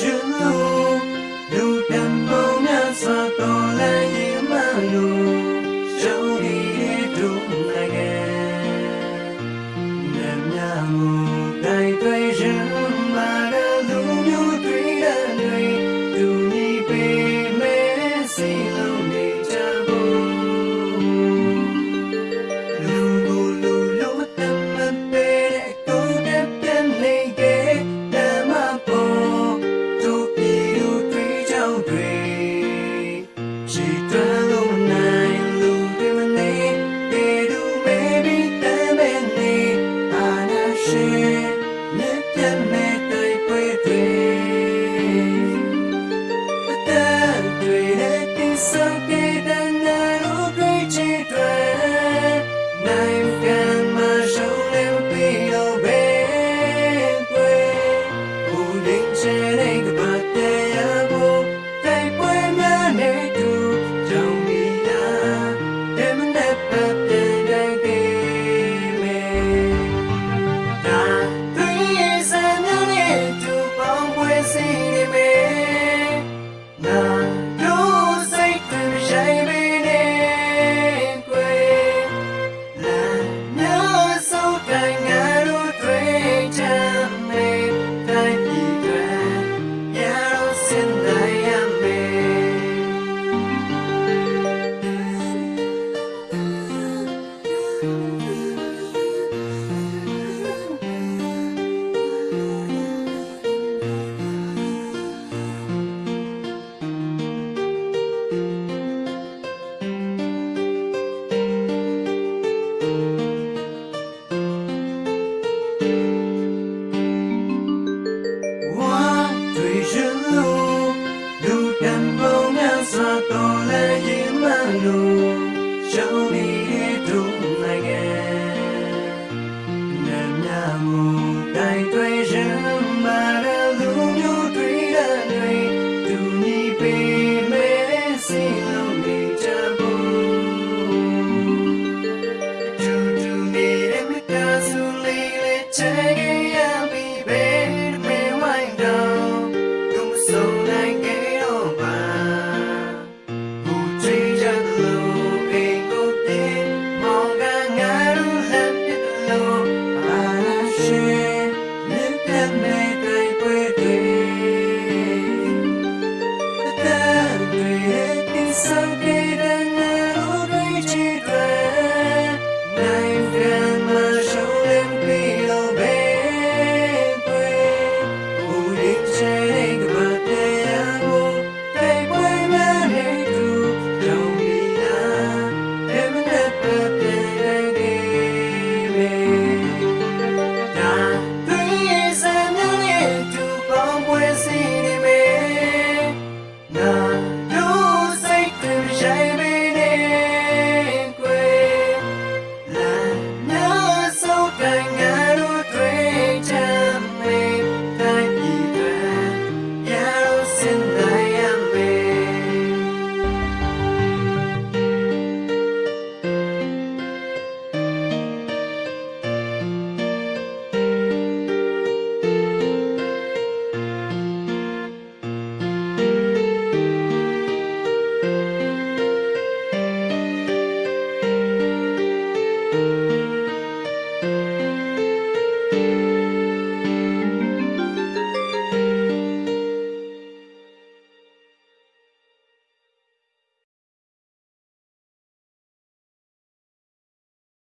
you listen Take